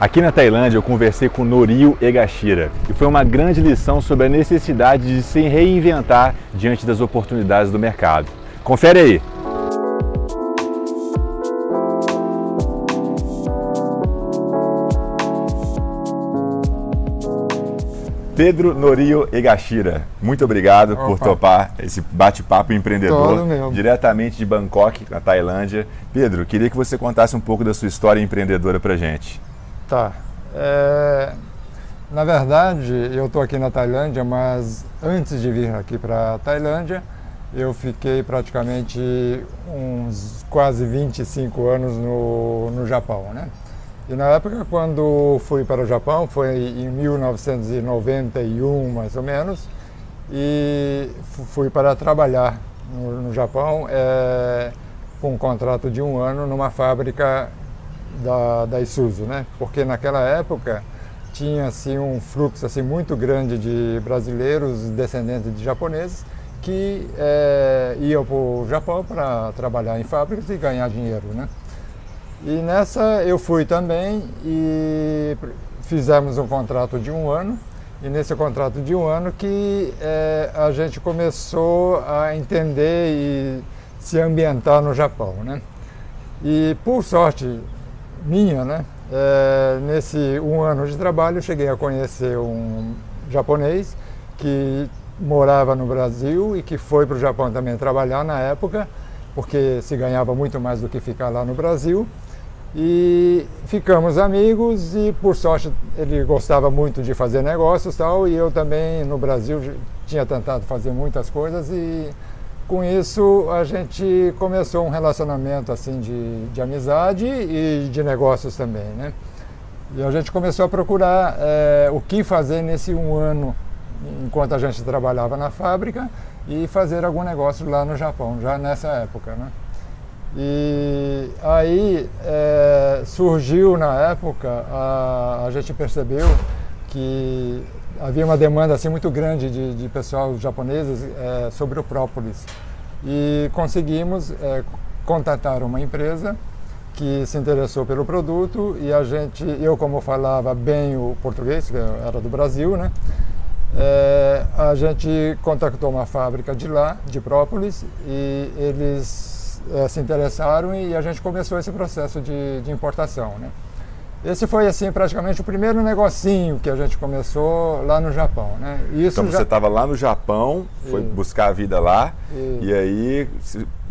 Aqui na Tailândia eu conversei com Norio Egashira e foi uma grande lição sobre a necessidade de se reinventar diante das oportunidades do mercado. Confere aí! Pedro Norio Egashira, muito obrigado Opa. por topar esse bate-papo empreendedor diretamente de Bangkok, na Tailândia. Pedro, queria que você contasse um pouco da sua história empreendedora para gente. Tá. É, na verdade, eu estou aqui na Tailândia, mas antes de vir aqui para a Tailândia, eu fiquei praticamente uns quase 25 anos no, no Japão, né? E na época, quando fui para o Japão, foi em 1991, mais ou menos, e fui para trabalhar no, no Japão é, com um contrato de um ano numa fábrica da, da Isuzu, né? Porque naquela época tinha assim um fluxo assim muito grande de brasileiros descendentes de japoneses que é, iam para o Japão para trabalhar em fábricas e ganhar dinheiro, né? E nessa eu fui também e fizemos um contrato de um ano e nesse contrato de um ano que é, a gente começou a entender e se ambientar no Japão, né? E por sorte minha, né? É, nesse um ano de trabalho, cheguei a conhecer um japonês que morava no Brasil e que foi para o Japão também trabalhar na época, porque se ganhava muito mais do que ficar lá no Brasil. E ficamos amigos e, por sorte, ele gostava muito de fazer negócios tal, e eu também, no Brasil, tinha tentado fazer muitas coisas e com isso a gente começou um relacionamento assim de, de amizade e de negócios também, né? E a gente começou a procurar é, o que fazer nesse um ano enquanto a gente trabalhava na fábrica e fazer algum negócio lá no Japão, já nessa época, né? E aí é, surgiu na época, a, a gente percebeu que havia uma demanda assim muito grande de, de pessoal japoneses é, sobre o própolis. E conseguimos é, contatar uma empresa que se interessou pelo produto e a gente, eu como falava bem o português, que era do Brasil, né? É, a gente contactou uma fábrica de lá, de própolis, e eles é, se interessaram e a gente começou esse processo de, de importação, né? Esse foi assim praticamente o primeiro negocinho que a gente começou lá no Japão, né? Isso então você estava lá no Japão, foi buscar a vida lá e, e aí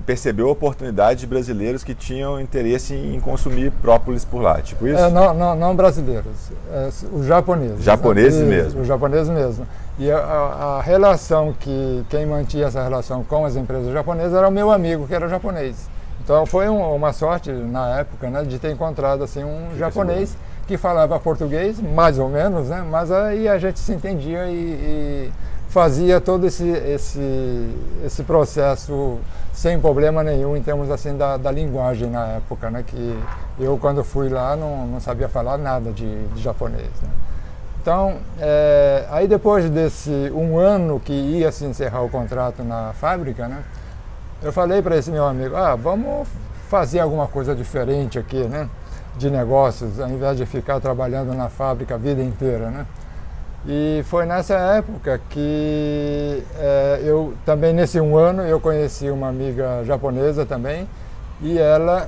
percebeu a oportunidade de brasileiros que tinham interesse em consumir própolis por lá, tipo isso? É, não, não, não, brasileiros, é, os japoneses. Japoneses né? mesmo? Os japoneses mesmo. E a, a, relação que, quem mantinha essa relação com as empresas japonesas era o meu amigo, que era japonês. Então foi um, uma sorte na época né, de ter encontrado assim, um japonês que falava português, mais ou menos, né, mas aí a gente se entendia e, e fazia todo esse, esse, esse processo sem problema nenhum em termos assim da, da linguagem na época, né, que eu quando fui lá não, não sabia falar nada de, de japonês. Né. Então, é, aí depois desse um ano que ia se encerrar o contrato na fábrica, né, eu falei para esse meu amigo, ah, vamos fazer alguma coisa diferente aqui, né? De negócios, ao invés de ficar trabalhando na fábrica a vida inteira, né? E foi nessa época que é, eu também nesse um ano eu conheci uma amiga japonesa também e ela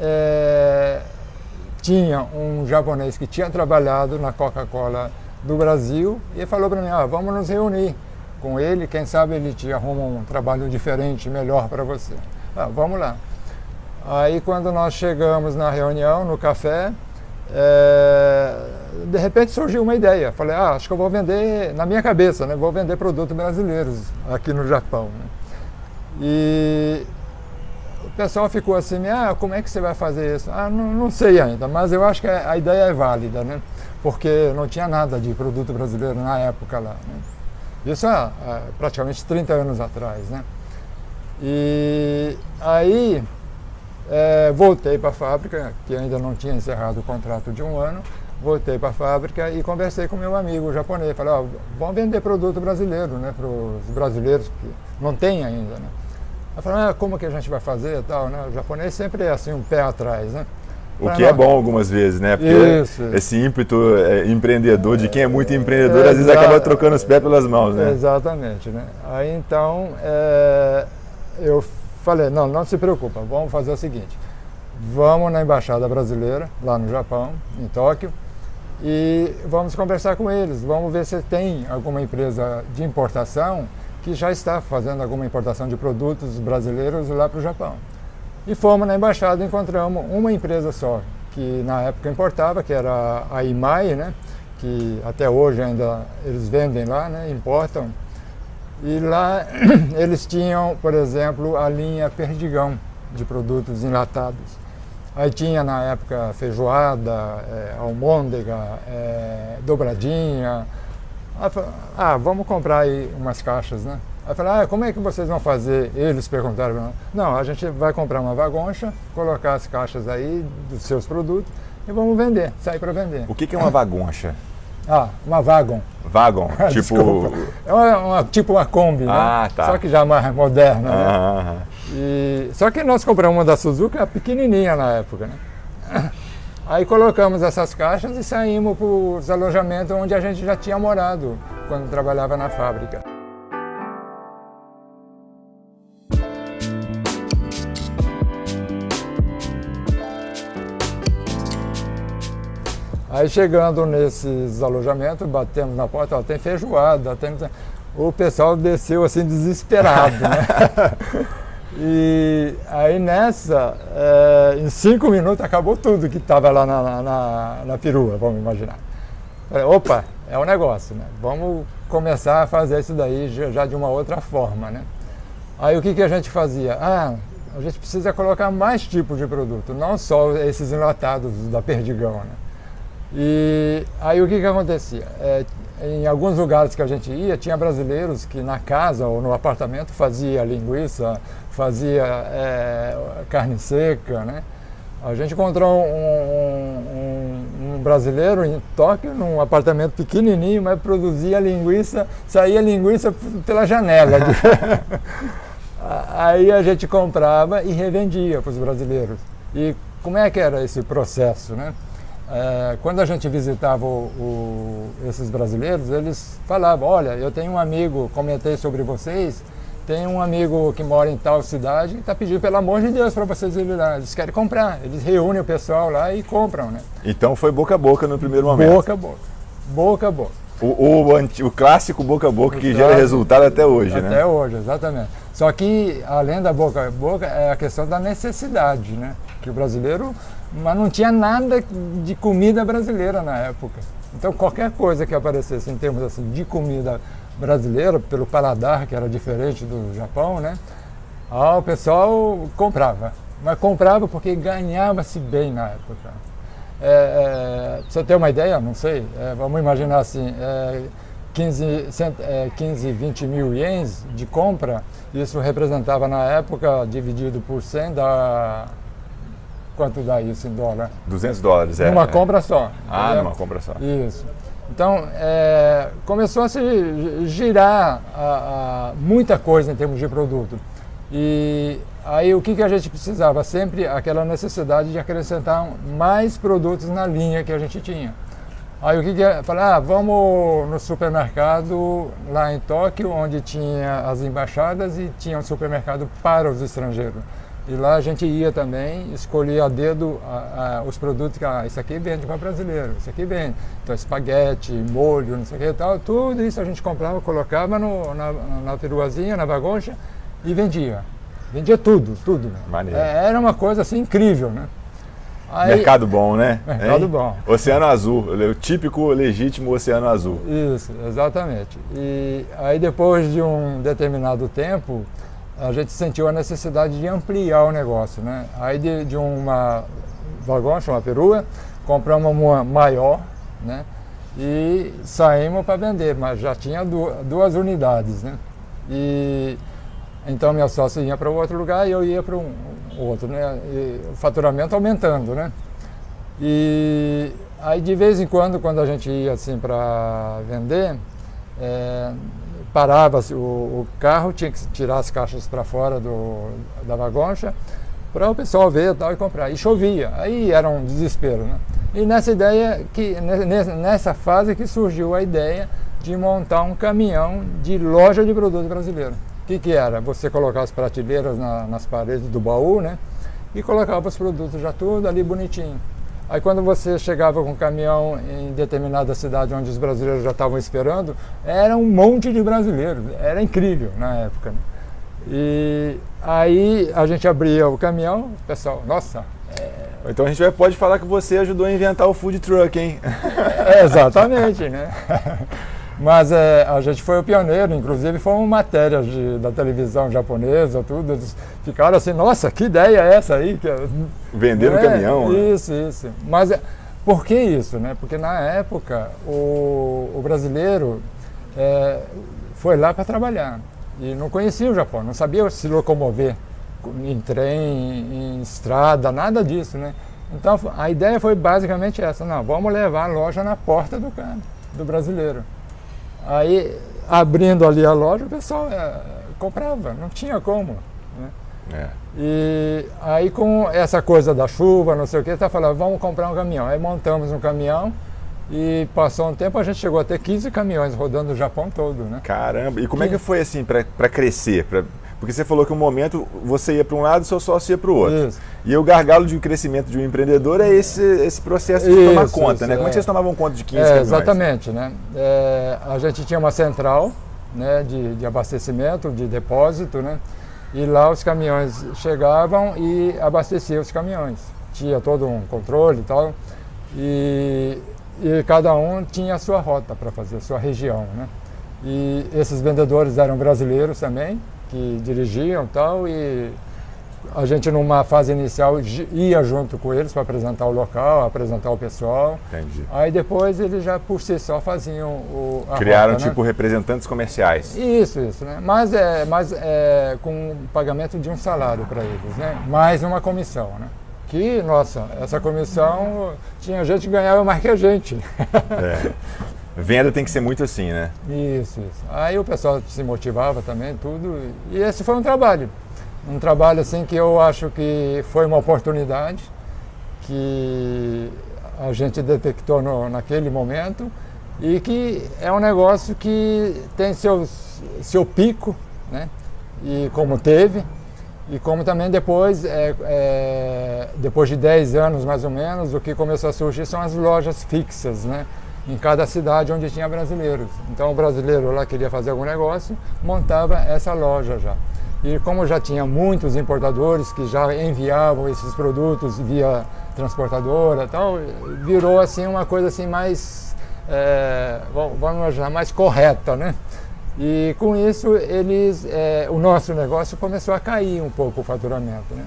é, tinha um japonês que tinha trabalhado na Coca-Cola do Brasil e falou para mim, ah, vamos nos reunir com ele, quem sabe ele te arruma um trabalho diferente, melhor para você. Ah, vamos lá. Aí quando nós chegamos na reunião, no café, é, de repente surgiu uma ideia. Falei, ah, acho que eu vou vender, na minha cabeça, né, vou vender produtos brasileiros aqui no Japão. Né? E o pessoal ficou assim, ah, como é que você vai fazer isso? Ah, não, não sei ainda, mas eu acho que a ideia é válida, né? Porque não tinha nada de produto brasileiro na época lá. Né? Isso há, há praticamente 30 anos atrás, né? E aí é, voltei para a fábrica, que ainda não tinha encerrado o contrato de um ano, voltei para a fábrica e conversei com meu amigo japonês. Falei, ó, vamos vender produto brasileiro, né, para os brasileiros que não tem ainda, né? Eu falei, ah, como que a gente vai fazer e tal, né? O japonês sempre é assim, um pé atrás, né? O que é bom algumas vezes, né? Porque isso. esse ímpeto é, empreendedor, de quem é muito empreendedor, às vezes acaba trocando os pés pelas mãos, né? Exatamente, né? Aí então é, eu falei, não, não se preocupa, vamos fazer o seguinte, vamos na Embaixada Brasileira, lá no Japão, em Tóquio, e vamos conversar com eles, vamos ver se tem alguma empresa de importação que já está fazendo alguma importação de produtos brasileiros lá para o Japão. E fomos na embaixada e encontramos uma empresa só, que na época importava, que era a IMAI, né? que até hoje ainda eles vendem lá, né? importam. E lá eles tinham, por exemplo, a linha Perdigão de produtos enlatados. Aí tinha na época feijoada, é, almôndega, é, dobradinha. ah, vamos comprar aí umas caixas, né? Aí falei, ah, como é que vocês vão fazer? Eles perguntaram, não, a gente vai comprar uma vagoncha, colocar as caixas aí dos seus produtos e vamos vender, sair para vender. O que, que é uma vagoncha? Ah, uma vagon. Vagon, tipo... É uma, uma, tipo uma Kombi, né? ah, né? Tá. Só que já mais moderna, né? Ah, e, só que nós compramos uma da Suzuki, pequenininha na época, né? Aí colocamos essas caixas e saímos para os alojamentos onde a gente já tinha morado quando trabalhava na fábrica. Aí chegando nesses alojamentos, batemos na porta, ó, tem feijoada, tem... o pessoal desceu assim desesperado, né? e aí nessa, é, em cinco minutos acabou tudo que estava lá na, na, na, perua, vamos imaginar. Falei, opa, é um negócio, né? Vamos começar a fazer isso daí já de uma outra forma, né? Aí o que, que a gente fazia? Ah, a gente precisa colocar mais tipos de produto, não só esses enlatados da Perdigão, né? E aí o que, que acontecia? É, em alguns lugares que a gente ia, tinha brasileiros que na casa ou no apartamento fazia linguiça, fazia é, carne seca, né? A gente encontrou um, um, um, brasileiro em Tóquio, num apartamento pequenininho, mas produzia linguiça, saía linguiça pela janela. Aí a gente comprava e revendia para os brasileiros. E como é que era esse processo, né? É, quando a gente visitava o, o, esses brasileiros, eles falavam, olha, eu tenho um amigo, comentei sobre vocês, tem um amigo que mora em tal cidade e está pedindo, pelo amor de Deus, para vocês irem lá. Eles querem comprar, eles reúnem o pessoal lá e compram, né? Então foi boca a boca no primeiro momento. Boca a boca, boca a boca. O, o, o clássico boca a boca o que gera resultado até hoje, até né? Até hoje, exatamente. Só que, além da boca a boca, é a questão da necessidade, né? Que o brasileiro mas não tinha nada de comida brasileira na época. Então qualquer coisa que aparecesse em termos assim, de comida brasileira, pelo paladar que era diferente do Japão, né? O pessoal comprava. Mas comprava porque ganhava-se bem na época. É, é, você ter uma ideia, não sei, é, vamos imaginar assim, é, 15, 15, 20 mil ienes de compra, isso representava na época, dividido por 100, dá Quanto dá isso em dólar? 200 dólares, é. Numa é. compra só. Ah, numa compra só. Isso. Então, é, começou a se girar a, a muita coisa em termos de produto. E aí o que, que a gente precisava? Sempre aquela necessidade de acrescentar mais produtos na linha que a gente tinha. Aí o que que é? Falei, ah, vamos no supermercado lá em Tóquio, onde tinha as embaixadas e tinha um supermercado para os estrangeiros. E lá a gente ia também, escolhia a dedo a, a, os produtos que, ah, isso aqui vende para brasileiro, isso aqui vende. Então, espaguete, molho, não sei o que e tal, tudo isso a gente comprava, colocava no, na, na peruazinha, na bagunça e vendia. Vendia tudo, tudo. Maneiro. É, era uma coisa assim incrível, né? Aí, mercado bom, né? Mercado hein? bom. Oceano Azul, o típico, legítimo Oceano Azul. Isso, exatamente. E aí depois de um determinado tempo, a gente sentiu a necessidade de ampliar o negócio. Né? Aí de, de uma vagão, chama perua, compramos uma maior né? e saímos para vender, mas já tinha duas, duas unidades. Né? E, então minha sócia ia para outro lugar e eu ia para um outro, né? E o faturamento aumentando, né? E aí de vez em quando, quando a gente ia assim para vender, é, parava o, o, carro, tinha que tirar as caixas para fora do, da vagoncha para o pessoal ver tal, e comprar. E chovia, aí era um desespero. Né? E nessa ideia, que, nessa fase que surgiu a ideia de montar um caminhão de loja de produto brasileiro. O que, que era? Você colocar as prateleiras na, nas paredes do baú, né? E colocava os produtos já tudo ali bonitinho. Aí quando você chegava com o caminhão em determinada cidade onde os brasileiros já estavam esperando, era um monte de brasileiros. Era incrível na época. Né? E aí a gente abria o caminhão, o pessoal, nossa. É... Então a gente pode falar que você ajudou a inventar o food truck, hein? É, exatamente, né? Mas é, a gente foi o pioneiro, inclusive foi uma matéria de, da televisão japonesa, tudo. Eles ficaram assim, nossa, que ideia é essa aí? É, Vender é, caminhão. Né? Isso, né? isso. Mas é, por que isso? Né? Porque na época o, o brasileiro é, foi lá para trabalhar e não conhecia o Japão, não sabia se locomover em trem, em estrada, nada disso, né? Então a ideia foi basicamente essa, não, vamos levar a loja na porta do do brasileiro. Aí abrindo ali a loja, o pessoal é, comprava, não tinha como. Né? É. E aí com essa coisa da chuva, não sei o que, tá falando, vamos comprar um caminhão. Aí montamos um caminhão, e passou um tempo, a gente chegou a ter 15 caminhões rodando o Japão todo, né? Caramba! E como é que foi assim para crescer? Pra... Porque você falou que um momento você ia para um lado e seu sócio ia para o outro. Isso. E o gargalo de crescimento de um empreendedor é esse, esse processo de isso, tomar conta, isso, né? Como é. que vocês tomavam conta de 15 é, caminhões? Exatamente, né? É, a gente tinha uma central né, de, de abastecimento, de depósito, né? E lá os caminhões chegavam e abasteciam os caminhões. Tinha todo um controle e tal. E e cada um tinha a sua rota para fazer, a sua região. Né? E esses vendedores eram brasileiros também, que dirigiam tal, e a gente numa fase inicial ia junto com eles para apresentar o local, apresentar o pessoal. Entendi. Aí depois eles já por si só faziam o a Criaram rota, né? tipo né? representantes comerciais. Isso, isso, né? Mas é, mas é com pagamento de um salário para eles, né? Mais uma comissão, né? que, nossa, essa comissão tinha gente que ganhava mais que a gente. É. Venda tem que ser muito assim, né? Isso, isso. Aí o pessoal se motivava também, tudo. E esse foi um trabalho. Um trabalho assim que eu acho que foi uma oportunidade que a gente detectou no, naquele momento e que é um negócio que tem seu, seu pico, né? E como teve, e como também depois, é, é, depois de 10 anos mais ou menos, o que começou a surgir são as lojas fixas, né? Em cada cidade onde tinha brasileiros. Então o brasileiro lá queria fazer algum negócio, montava essa loja já. E como já tinha muitos importadores que já enviavam esses produtos via transportadora tal, virou assim uma coisa assim mais, é, vamos chamar, mais correta, né? E com isso, eles, é, o nosso negócio começou a cair um pouco o faturamento. Né?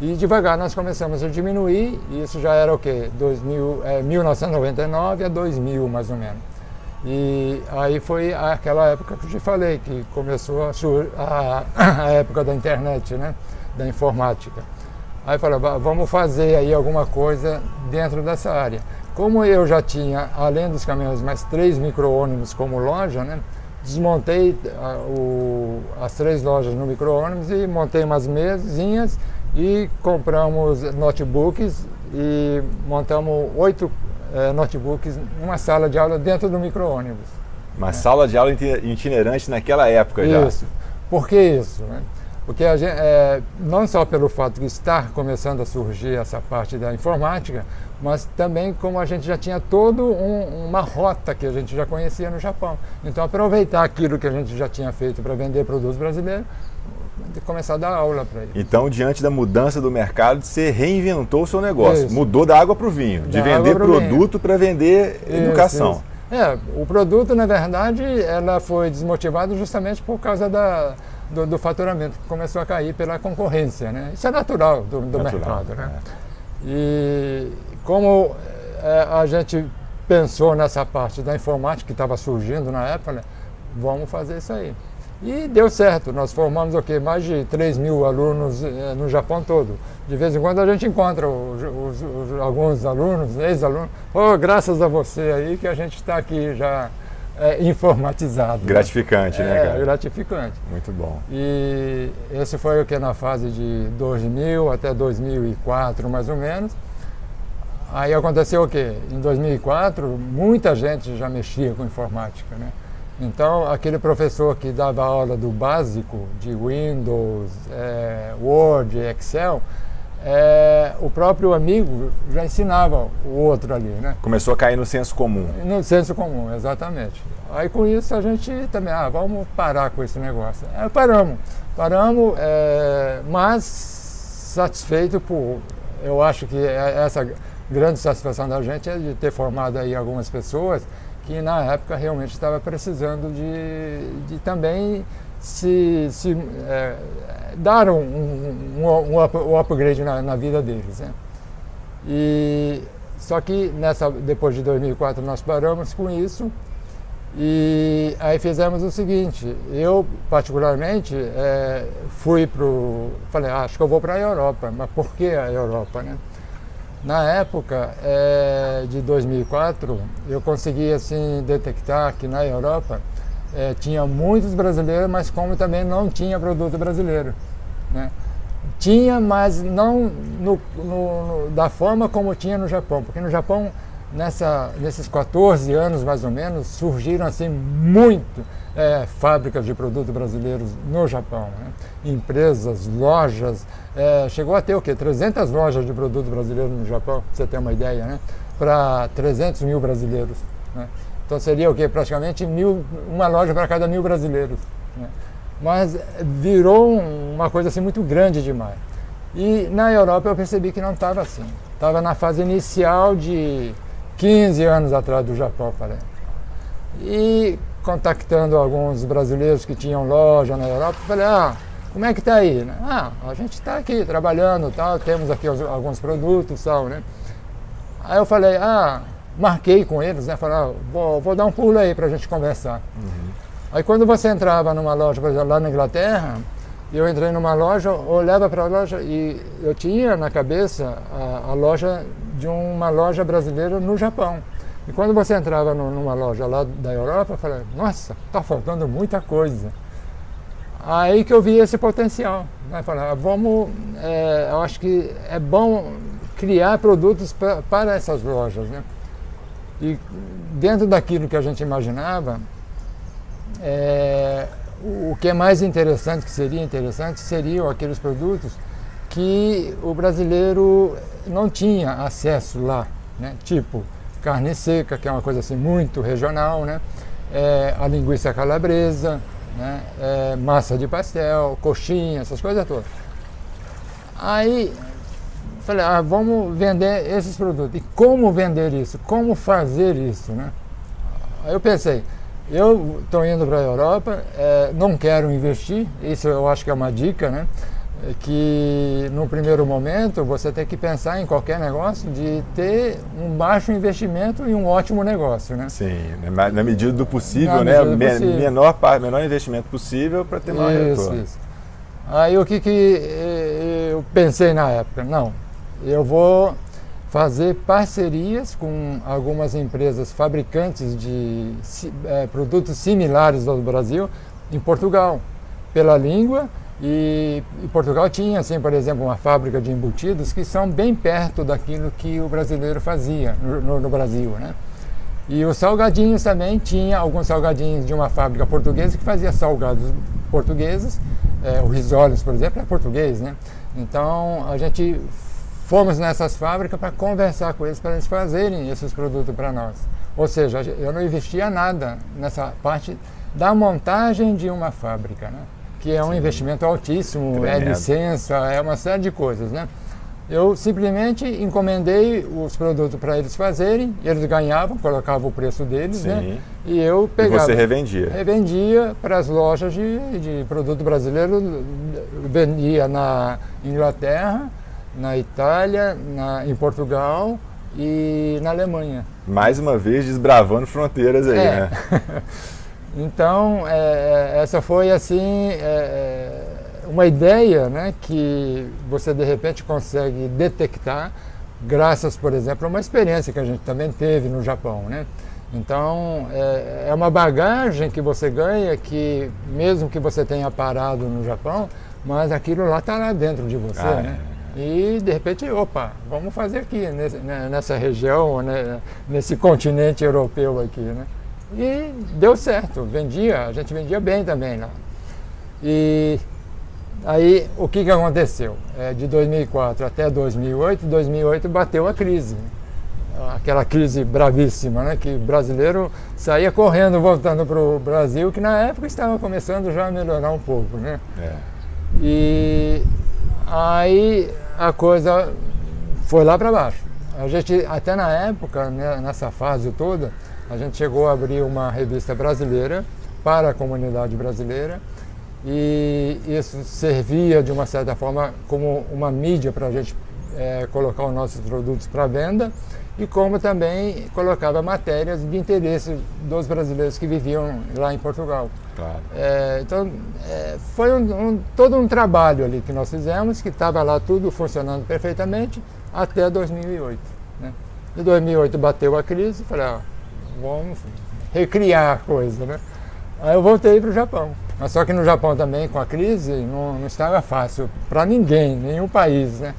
E devagar nós começamos a diminuir, e isso já era o quê? 2000, é, 1999 a 2000 mais ou menos. E aí foi aquela época que eu te falei, que começou a, a, a época da internet, né? da informática. Aí falei, vamos fazer aí alguma coisa dentro dessa área. Como eu já tinha, além dos caminhões, mais três micro-ônibus como loja, né? desmontei a, o, as três lojas no micro-ônibus e montei umas mesinhas e compramos notebooks e montamos oito é, notebooks numa sala de aula dentro do micro-ônibus. Uma é. sala de aula itinerante naquela época já. Isso. Por que isso? Né? Porque a gente, é, não só pelo fato de estar começando a surgir essa parte da informática, mas também como a gente já tinha toda um, uma rota que a gente já conhecia no Japão. Então aproveitar aquilo que a gente já tinha feito para vender produtos brasileiros e começar a dar aula para eles. Então, diante da mudança do mercado, você reinventou o seu negócio. Isso. Mudou da água para o vinho, da de vender produto para vender isso, educação. Isso. É, o produto, na verdade, ela foi desmotivado justamente por causa da, do, do, faturamento, que começou a cair pela concorrência. Né? Isso é natural do, do natural, mercado. Né? É. E como é, a gente pensou nessa parte da informática que estava surgindo na época, né? vamos fazer isso aí. E deu certo, nós formamos o quê? Mais de 3 mil alunos é, no Japão todo. De vez em quando a gente encontra os, os, os, alguns alunos, ex-alunos, oh, graças a você aí que a gente está aqui já é, informatizado. Gratificante, né, é, cara? gratificante. Muito bom. E esse foi o que na fase de 2000 até 2004, mais ou menos. Aí aconteceu o quê? Em 2004, muita gente já mexia com informática, né? Então, aquele professor que dava aula do básico de Windows, é, Word, Excel, é, o próprio amigo já ensinava o outro ali, né? Começou a cair no senso comum. No senso comum, exatamente. Aí com isso a gente também, ah, vamos parar com esse negócio. É, paramos, paramos, é, mas satisfeito por, eu acho que é, essa grande satisfação da gente é de ter formado aí algumas pessoas que na época realmente estava precisando de, de também se, se é, dar um, um, um, um upgrade na, na, vida deles. Né? E, só que nessa, depois de 2004 nós paramos com isso e aí fizemos o seguinte, eu particularmente é, fui para o... falei, ah, acho que eu vou para a Europa, mas por que a Europa? Né? Na época é, de 2004, eu consegui assim, detectar que na Europa é, tinha muitos brasileiros, mas como também não tinha produto brasileiro. Né? Tinha, mas não no, no, no, da forma como tinha no Japão, porque no Japão, nessa, nesses 14 anos mais ou menos, surgiram assim muito é, fábricas de produtos brasileiros no Japão. Né? Empresas, lojas, é, chegou a ter o quê? 300 lojas de produtos brasileiros no Japão, para você ter uma ideia, né? para 300 mil brasileiros. Né? Então seria o quê? Praticamente mil, uma loja para cada mil brasileiros. Né? Mas virou uma coisa assim muito grande demais. E na Europa eu percebi que não estava assim. Estava na fase inicial de 15 anos atrás do Japão, falei. E contactando alguns brasileiros que tinham loja na Europa, falei, ah, como é que está aí? Ah, a gente está aqui trabalhando, tal, temos aqui alguns produtos, tal, né? Aí eu falei, ah, marquei com eles, né? Falei, ah, vou, vou, dar um pulo aí para a gente conversar. Uhum. Aí quando você entrava numa loja, por exemplo, lá na Inglaterra, eu entrei numa loja, olhava para a loja e eu tinha na cabeça a, a, loja de uma loja brasileira no Japão. E quando você entrava numa loja lá da Europa, eu falei, nossa, está faltando muita coisa. Aí que eu vi esse potencial. Né? Falei, ah, vamos, é, eu acho que é bom criar produtos pra, para essas lojas. Né? E dentro daquilo que a gente imaginava, é, o que é mais interessante, que seria interessante, seriam aqueles produtos que o brasileiro não tinha acesso lá, né? tipo carne seca, que é uma coisa assim muito regional, né? É, a linguiça calabresa, né? É, massa de pastel, coxinha, essas coisas todas. Aí falei, ah, vamos vender esses produtos. E como vender isso? Como fazer isso? Né? Aí eu pensei, eu estou indo para a Europa, é, não quero investir, isso eu acho que é uma dica, né? É que no primeiro momento você tem que pensar em qualquer negócio de ter um baixo investimento e um ótimo negócio, né? Sim, na medida do possível, na né? Do possível. Menor, menor investimento possível para ter maior isso, retorno. Isso. Aí o que, que eu pensei na época? Não, eu vou fazer parcerias com algumas empresas fabricantes de é, produtos similares ao do Brasil em Portugal, pela língua. E, e, Portugal tinha, assim, por exemplo, uma fábrica de embutidos que são bem perto daquilo que o brasileiro fazia no, no, Brasil. Né? E os salgadinhos também tinha alguns salgadinhos de uma fábrica portuguesa que fazia salgados portugueses. É, o Risoles, por exemplo, é português. Né? Então a gente fomos nessas fábricas para conversar com eles, para eles fazerem esses produtos para nós. Ou seja, eu não investia nada nessa parte da montagem de uma fábrica, né? Que é um Sim. investimento altíssimo, é Tremendo. é licença, é uma série de coisas. Né? Eu simplesmente encomendei os produtos para eles fazerem, eles ganhavam, colocavam o preço deles, né? Sim. né? E eu pegava. E você revendia? Revendia para as lojas de, de produto brasileiro, vendia na Inglaterra, na Itália, na, em Portugal e na Alemanha. Mais uma vez desbravando fronteiras aí, é. né? então, é, é, essa foi assim é, é, uma ideia né, que você de repente consegue detectar graças, por exemplo, a uma experiência que a gente também teve no Japão. Né? Então, é, é, uma bagagem que você ganha que, mesmo que você tenha parado no Japão, mas aquilo lá está lá dentro de você, ah, né? É. E, de repente, opa, vamos fazer aqui, nesse, né, nessa região, né, nesse continente europeu aqui, né? E deu certo, vendia, a gente vendia bem também lá. E aí, o que, que aconteceu? É, de 2004 até 2008, 2008 bateu a crise aquela crise bravíssima, né? que o brasileiro saía correndo voltando para o Brasil, que na época estava começando já a melhorar um pouco. Né? É. E aí a coisa foi lá para baixo. A gente, até na época, né, nessa fase toda, a gente chegou a abrir uma revista brasileira para a comunidade brasileira e isso servia de uma certa forma como uma mídia para a gente é, colocar os nossos produtos para venda e como também colocava matérias de interesse dos brasileiros que viviam lá em Portugal. Claro. É, então, é, foi um, um, todo um trabalho ali que nós fizemos, que estava lá tudo funcionando perfeitamente até 2008. Né? Em 2008 bateu a crise, falei, ah, vamos recriar a coisa. Né? Aí eu voltei para o Japão. Mas só que no Japão também, com a crise, não, não estava fácil para ninguém, nenhum país. Né?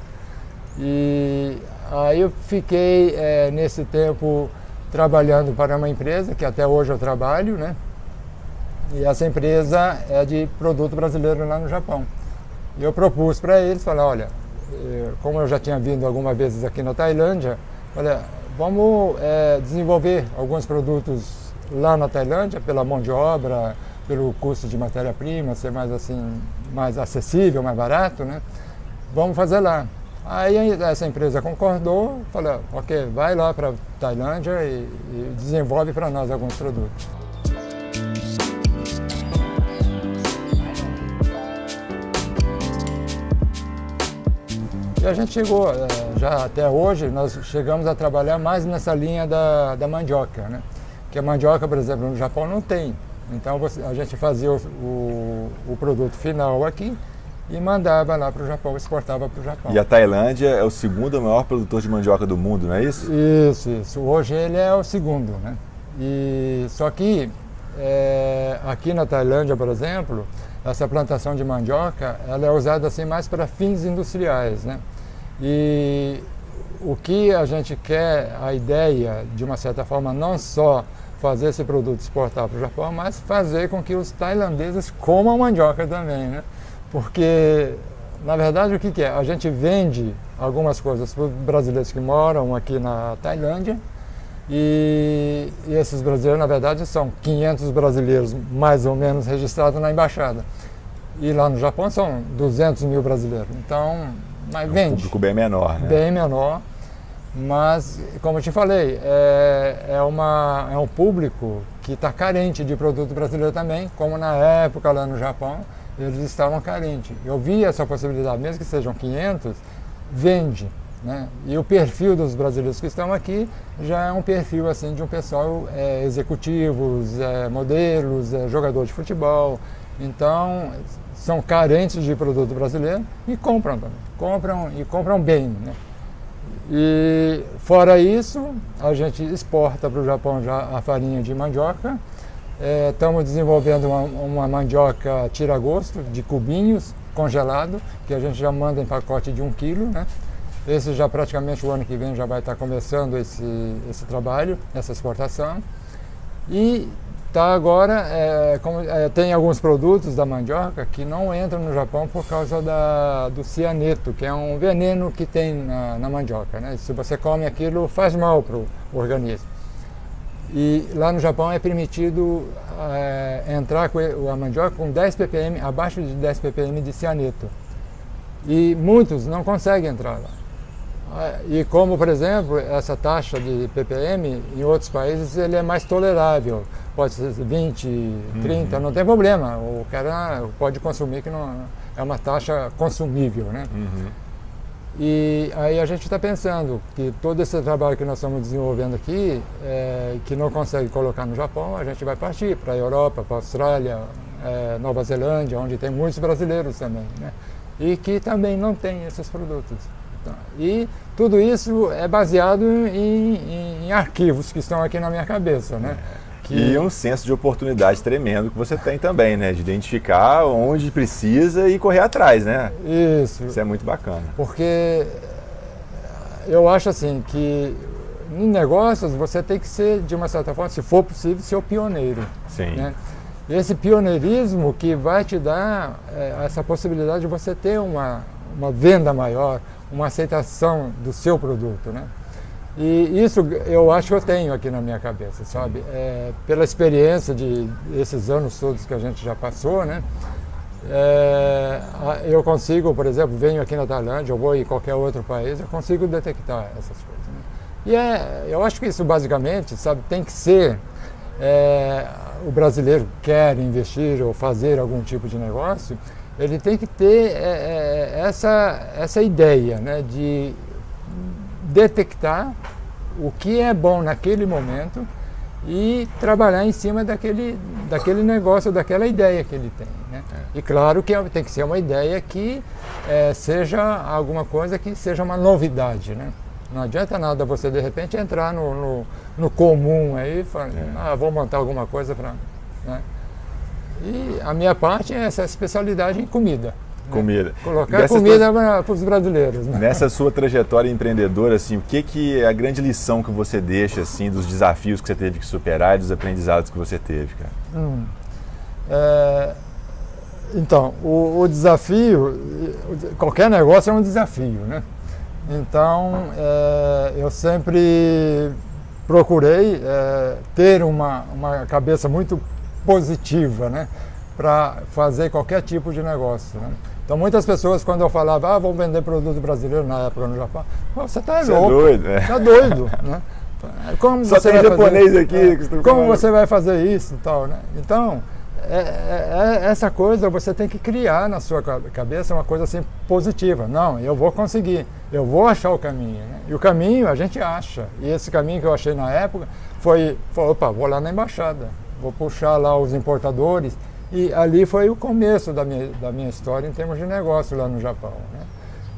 E Aí eu fiquei é, nesse tempo trabalhando para uma empresa, que até hoje eu trabalho, né? E essa empresa é de produto brasileiro lá no Japão. E eu propus para eles, falei, olha, eh, como eu já tinha vindo algumas vezes aqui na Tailândia, olha, vamos é, desenvolver alguns produtos lá na Tailândia pela mão de obra, pelo custo de matéria-prima ser mais assim, mais acessível, mais barato, né? Vamos fazer lá. Aí essa empresa concordou, falou, ok, vai lá para Tailândia e, e desenvolve para nós alguns produtos. E a gente chegou, eh, já até hoje, nós chegamos a trabalhar mais nessa linha da, da mandioca, né? Que a mandioca, por exemplo, no Japão não tem. Então a gente fazia o, o, o produto final aqui, e mandava lá para o Japão, exportava para o Japão. E a Tailândia é o segundo maior produtor de mandioca do mundo, não é isso? Isso, isso. Hoje ele é o segundo, né? E, só que é, aqui na Tailândia, por exemplo, essa plantação de mandioca ela é usada assim mais para fins industriais, né? E o que a gente quer, a ideia, de uma certa forma, não só fazer esse produto exportar para o Japão, mas fazer com que os tailandeses comam mandioca também, né? Porque, na verdade, o que, que é? A gente vende algumas coisas para os brasileiros que moram aqui na Tailândia e, e, esses brasileiros, na verdade, são 500 brasileiros, mais ou menos, registrados na embaixada. E lá no Japão são 200 mil brasileiros. Então, mas é um público bem menor, né? Bem menor. Mas, como eu te falei, é, é, uma, é um público que está carente de produto brasileiro também, como na época lá no Japão eles estavam carentes. Eu vi essa possibilidade, mesmo que sejam 500, vende. Né? E o perfil dos brasileiros que estão aqui já é um perfil assim de um pessoal é, executivos, é, modelos, é, jogador de futebol. Então são carentes de produto brasileiro e compram também. Compram e compram bem. Né? E fora isso, a gente exporta para o Japão já a farinha de mandioca Estamos é, desenvolvendo uma, uma mandioca tira-gosto de cubinhos congelado, que a gente já manda em pacote de um quilo. Né? Esse já praticamente o ano que vem já vai estar começando esse, esse trabalho, essa exportação. E tá agora, é, como, é, tem alguns produtos da mandioca que não entram no Japão por causa da, do cianeto, que é um veneno que tem na, na mandioca. Né? Se você come aquilo, faz mal para o organismo. E lá no Japão é permitido é, entrar com a mandioca com 10 ppm, abaixo de 10 ppm de cianeto. E muitos não conseguem entrar lá. Ah, e como, por exemplo, essa taxa de ppm em outros países ele é mais tolerável. Pode ser 20, 30, uhum. não tem problema. O cara pode consumir que não é uma taxa consumível, né? Uhum. E aí a gente está pensando que todo esse trabalho que nós estamos desenvolvendo aqui, é, que não consegue colocar no Japão, a gente vai partir para a Europa, para a Austrália, é, Nova Zelândia, onde tem muitos brasileiros também, né? E que também não tem esses produtos. E tudo isso é baseado em, em, em arquivos que estão aqui na minha cabeça, né? Que... E um senso de oportunidade tremendo que você tem também, né? De identificar onde precisa e correr atrás, né? Isso. Isso é muito bacana. Porque eu acho assim que em negócios você tem que ser, de uma certa forma, se for possível, ser o pioneiro. Sim. Né? Esse pioneirismo que vai te dar é, essa possibilidade de você ter uma, uma venda maior, uma aceitação do seu produto, né? E isso eu acho que eu tenho aqui na minha cabeça, sabe? É, pela experiência de esses anos todos que a gente já passou, né? É, eu consigo, por exemplo, venho aqui na Tailândia, eu vou em qualquer outro país, eu consigo detectar essas coisas. Né? E é, eu acho que isso basicamente, sabe, tem que ser é, o brasileiro quer investir ou fazer algum tipo de negócio, ele tem que ter é, é, essa, essa ideia né, de detectar o que é bom naquele momento e trabalhar em cima daquele, daquele negócio, daquela ideia que ele tem. Né? É. E claro que tem que ser uma ideia que é, seja alguma coisa que seja uma novidade. Né? Não adianta nada você de repente entrar no, no, no comum aí e falar, é. ah, vou montar alguma coisa para. Né? E a minha parte é essa especialidade em comida. Comida. Colocar Dessa comida para os brasileiros. Né? Nessa sua trajetória empreendedora, assim, o que, que é a grande lição que você deixa assim, dos desafios que você teve que superar e dos aprendizados que você teve, cara? Hum. É, então, o, o, desafio, qualquer negócio é um desafio, né? Então, é, eu sempre procurei é, ter uma, uma cabeça muito positiva, né? Para fazer qualquer tipo de negócio, né? Então muitas pessoas quando eu falava, ah, vamos vender produto brasileiro na época no Japão, você está louco, é doido, é. tá doido, né? Como Só você tem japonês fazer, aqui. É, que como você vai fazer isso e tal, né? Então, é, é, é, essa coisa você tem que criar na sua cabeça uma coisa assim positiva. Não, eu vou conseguir, eu vou achar o caminho. Né? E o caminho a gente acha. E esse caminho que eu achei na época foi, foi opa, vou lá na embaixada, vou puxar lá os importadores. E ali foi o começo da minha, da minha história em termos de negócio lá no Japão. Né?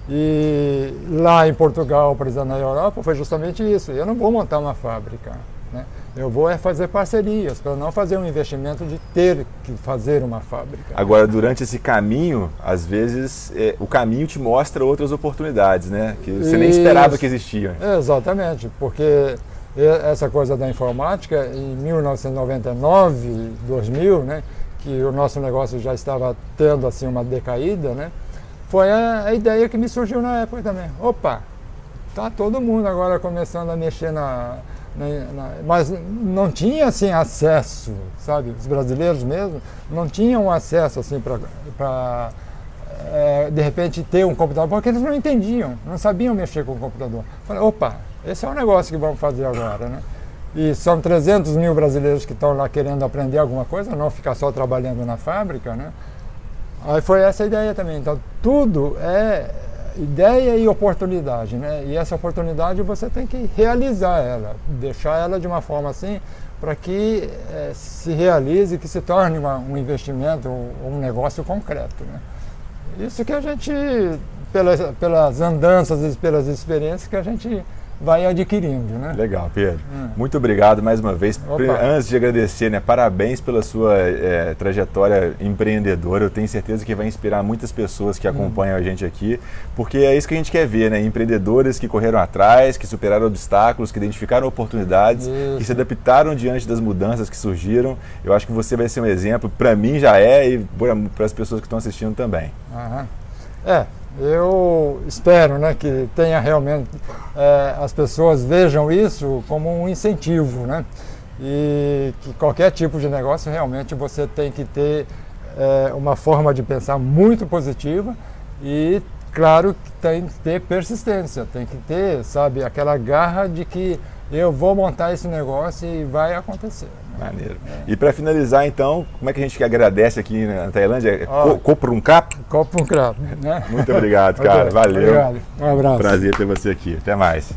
E lá em Portugal, por exemplo, na Europa, foi justamente isso. Eu não vou montar uma fábrica. Né? Eu vou é fazer parcerias, para não fazer um investimento de ter que fazer uma fábrica. Agora, durante esse caminho, às vezes, é, o caminho te mostra outras oportunidades, né? Que você Isso. nem esperava que existiam. Exatamente, porque essa coisa da informática, em 1999, 2000, né, que o nosso negócio já estava tendo assim uma decaída, né, foi a, a ideia que me surgiu na época também. Opa, tá todo mundo agora começando a mexer na, na, na, mas não tinha assim acesso, sabe? Os brasileiros mesmo não tinham acesso assim para é, de repente ter um computador, porque eles não entendiam, não sabiam mexer com o computador. Falei, opa, esse é o negócio que vamos fazer agora, né? E são 300 mil brasileiros que estão lá querendo aprender alguma coisa, não ficar só trabalhando na fábrica, né? Aí foi essa a ideia também. Então, tudo é ideia e oportunidade, né? E essa oportunidade você tem que realizar ela, deixar ela de uma forma assim para que é, se realize, que se torne uma, um investimento, um negócio concreto, né? Isso que a gente, pelas, pelas andanças e pelas experiências que a gente vai adquirindo. Né? Legal, Pedro. Hum. Muito obrigado mais uma vez. Opa. Antes de agradecer, né, parabéns pela sua é, trajetória empreendedora. Eu tenho certeza que vai inspirar muitas pessoas que hum. acompanham hum. a gente aqui, porque é isso que a gente quer ver, né? Empreendedores que correram atrás, que superaram obstáculos, que identificaram oportunidades, isso. que se adaptaram diante das mudanças que surgiram. Eu acho que você vai ser um exemplo, para mim já é e para as pessoas que estão assistindo também. Aham. É, eu espero né, que tenha realmente é, as pessoas vejam isso como um incentivo, né? E que qualquer tipo de negócio realmente você tem que ter é, uma forma de pensar muito positiva e claro tem que ter persistência, tem que ter, sabe, aquela garra de que eu vou montar esse negócio e vai acontecer. Maneiro. É. E para finalizar, então, como é que a gente agradece aqui na Tailândia? Oh, Coprumcap? Coprumcap, né? Muito obrigado, cara. Valeu. Obrigado. Um abraço. Prazer ter você aqui. Até mais.